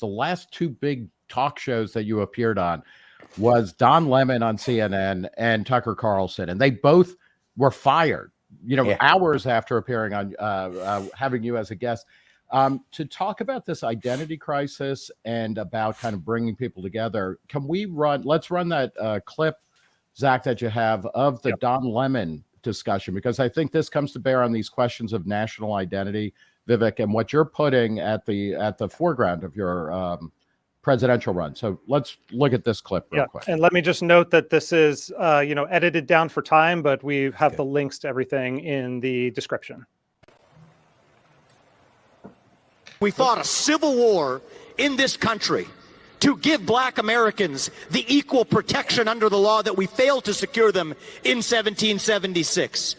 the last two big talk shows that you appeared on was Don Lemon on CNN and Tucker Carlson, and they both were fired. You know, yeah. hours after appearing on uh, uh, having you as a guest. Um, to talk about this identity crisis and about kind of bringing people together, can we run? Let's run that uh, clip, Zach, that you have of the yep. Don Lemon discussion because I think this comes to bear on these questions of national identity, Vivek, and what you're putting at the at the foreground of your um, presidential run. So let's look at this clip real yeah. quick. And let me just note that this is, uh, you know, edited down for time, but we have okay. the links to everything in the description. We fought a civil war in this country to give black Americans the equal protection under the law that we failed to secure them in 1776.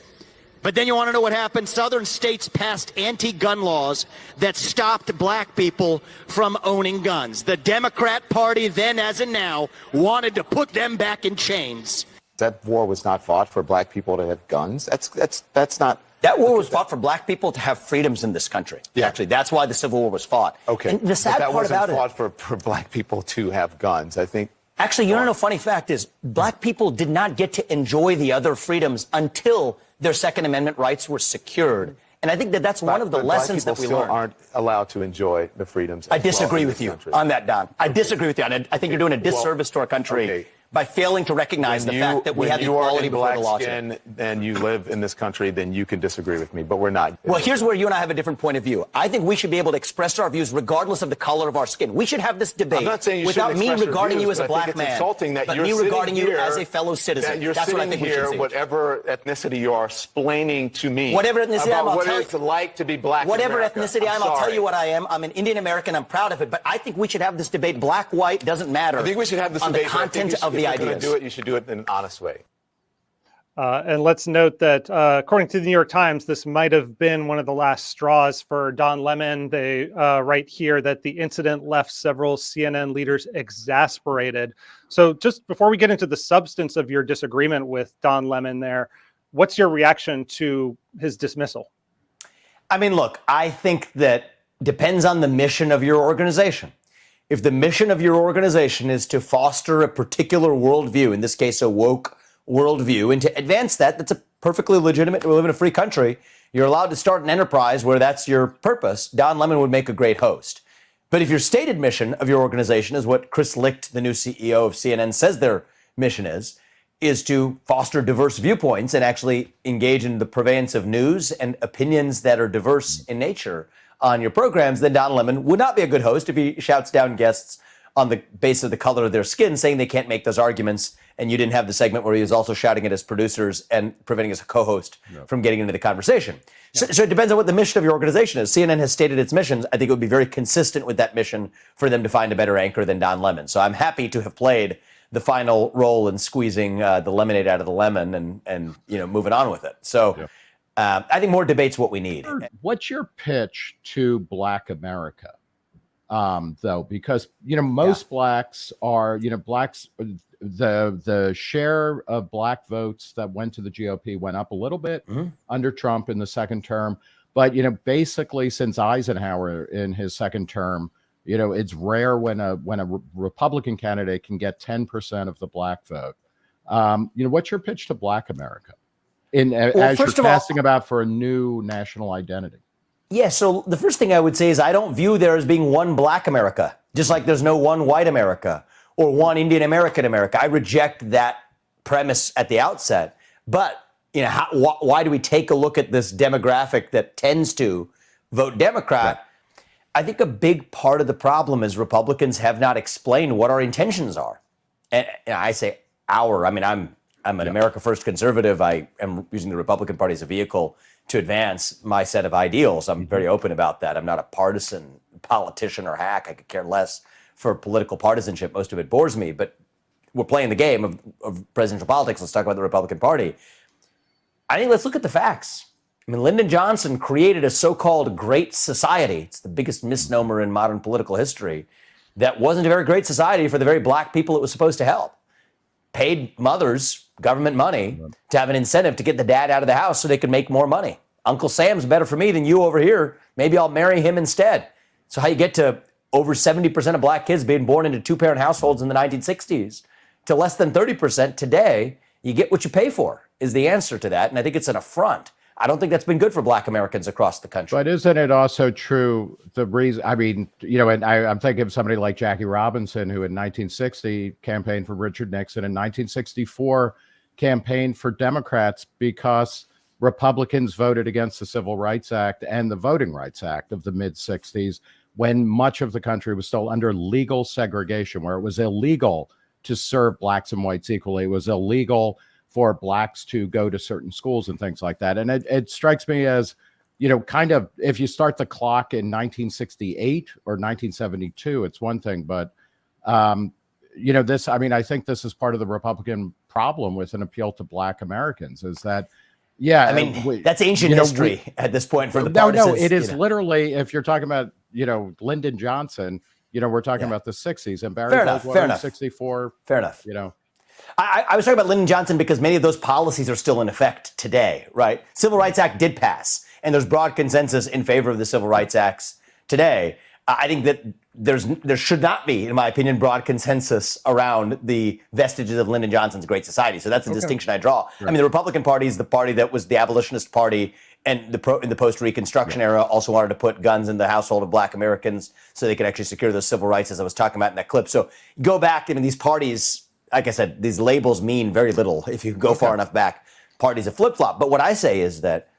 But then you want to know what happened? Southern states passed anti-gun laws that stopped black people from owning guns. The Democrat Party then as and now wanted to put them back in chains. That war was not fought for black people to have guns. That's that's that's not that war was fought for black people to have freedoms in this country. Yeah. Actually, that's why the Civil War was fought. Okay. And the sad but that part wasn't about fought it, for, for black people to have guns. I think Actually, you know, funny fact is black people did not get to enjoy the other freedoms until their Second Amendment rights were secured. And I think that that's one of the lessons that we still learned. aren't allowed to enjoy the freedoms. I disagree well with you country. on that, Don. I disagree with you. I, I think you're doing a disservice well, to our country. Okay by failing to recognize when the you, fact that we have equality before the law. Skin and you live in this country, then you can disagree with me, but we're not. Well, here's where you and I have a different point of view. I think we should be able to express our views regardless of the color of our skin. We should have this debate without me regarding views, you as a black man, insulting that but me regarding here, you as a fellow citizen. That you're That's sitting what I think here, we should whatever ethnicity you are, explaining to me whatever ethnicity I'm, I'll what tell it's like to be black. Whatever ethnicity I'm, I'll tell you what I am. I'm an Indian American. I'm proud of it. But I think we should have this debate. Black, white doesn't matter. I think we should have this on debate. the content of the ideas. Do it. You should do it in an honest way. Uh, and let's note that uh, according to the New York Times, this might have been one of the last straws for Don Lemon. They uh, write here that the incident left several CNN leaders exasperated. So, just before we get into the substance of your disagreement with Don Lemon, there, what's your reaction to his dismissal? I mean, look, I think that depends on the mission of your organization. If the mission of your organization is to foster a particular worldview, in this case, a woke worldview. And to advance that, that's a perfectly legitimate. We live in a free country. You're allowed to start an enterprise where that's your purpose. Don Lemon would make a great host. But if your stated mission of your organization is what Chris Licht, the new CEO of CNN, says their mission is, is to foster diverse viewpoints and actually engage in the purveyance of news and opinions that are diverse in nature on your programs, then Don Lemon would not be a good host if he shouts down guests on the basis of the color of their skin, saying they can't make those arguments and you didn't have the segment where he was also shouting at his producers and preventing his co-host from getting into the conversation. So, so, it depends on what the mission of your organization is. CNN has stated its missions. I think it would be very consistent with that mission for them to find a better anchor than Don Lemon. So I'm happy to have played the final role in squeezing uh, the lemonade out of the lemon and and you know moving on with it. So. Yeah. Uh, I think more debates what we need. What's your pitch to Black America? um, though, because you know most yeah. blacks are you know blacks the the share of black votes that went to the GOP went up a little bit mm-hmm. under Trump in the second term, but you know basically since Eisenhower in his second term, you know it's rare when a when a re- Republican candidate can get ten percent of the black vote. Um, you know, what's your pitch to Black America in well, as you're casting all, about for a new national identity? Yeah, so the first thing I would say is I don't view there as being one Black America, just like there's no one white America or one Indian American America. I reject that premise at the outset. But you know, how, wh- why do we take a look at this demographic that tends to vote Democrat? Yeah. I think a big part of the problem is Republicans have not explained what our intentions are. And, and I say our. I mean, I'm I'm an yeah. America First conservative. I am using the Republican Party as a vehicle to advance my set of ideals. I'm very mm-hmm. open about that. I'm not a partisan politician or hack. I could care less for political partisanship. Most of it bores me, but we're playing the game of, of presidential politics. Let's talk about the Republican Party. I think let's look at the facts. I mean, Lyndon Johnson created a so called great society. It's the biggest misnomer in modern political history. That wasn't a very great society for the very black people it was supposed to help. Paid mothers government money to have an incentive to get the dad out of the house so they could make more money. Uncle Sam's better for me than you over here. Maybe I'll marry him instead. So, how you get to over 70% of black kids being born into two parent households in the 1960s to less than 30% today, you get what you pay for, is the answer to that. And I think it's an affront. I don't think that's been good for black Americans across the country. But isn't it also true the reason? I mean, you know, and I, I'm thinking of somebody like Jackie Robinson, who in 1960 campaigned for Richard Nixon, in 1964 campaigned for Democrats because Republicans voted against the Civil Rights Act and the Voting Rights Act of the mid 60s when much of the country was still under legal segregation, where it was illegal to serve blacks and whites equally. It was illegal for blacks to go to certain schools and things like that. And it, it strikes me as, you know, kind of if you start the clock in 1968 or 1972, it's one thing, but um, you know, this, I mean, I think this is part of the Republican problem with an appeal to black Americans is that yeah, I mean we, that's ancient history know, we, at this point for the no, no. It is you know. literally if you're talking about you know Lyndon Johnson, you know we're talking yeah. about the '60s and Barry fair enough, fair enough. '64. Fair enough. You know, I, I was talking about Lyndon Johnson because many of those policies are still in effect today, right? Civil Rights Act did pass, and there's broad consensus in favor of the Civil Rights Acts today. I think that there's there should not be, in my opinion, broad consensus around the vestiges of Lyndon Johnson's Great Society. So that's the okay. distinction I draw. Right. I mean, the Republican Party is the party that was the abolitionist party, and the pro, in the post Reconstruction yeah. era also wanted to put guns in the household of Black Americans so they could actually secure those civil rights, as I was talking about in that clip. So go back. I mean, these parties, like I said, these labels mean very little if you go okay. far enough back. Parties have flip flop. But what I say is that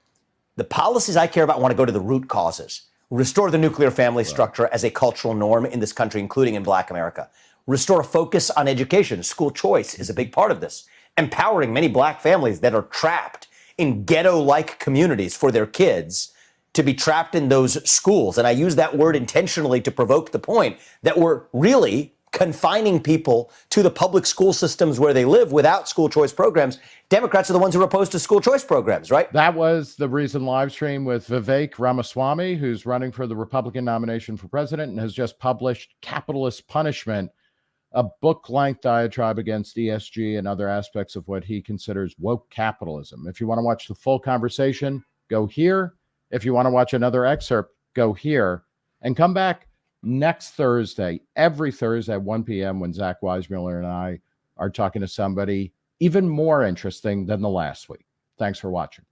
the policies I care about want to go to the root causes restore the nuclear family structure as a cultural norm in this country, including in black America. Restore a focus on education. School choice is a big part of this. Empowering many black families that are trapped in ghetto like communities for their kids to be trapped in those schools. And I use that word intentionally to provoke the point that we're really confining people to the public school systems where they live without school choice programs. Democrats are the ones who are opposed to school choice programs, right? That was the reason live stream with Vivek Ramaswamy, who's running for the Republican nomination for president and has just published Capitalist Punishment, a book length diatribe against ESG and other aspects of what he considers woke capitalism. If you want to watch the full conversation, go here. If you want to watch another excerpt, go here and come back next Thursday, every Thursday at 1 p.m., when Zach Weissmueller and I are talking to somebody even more interesting than the last week. Thanks for watching.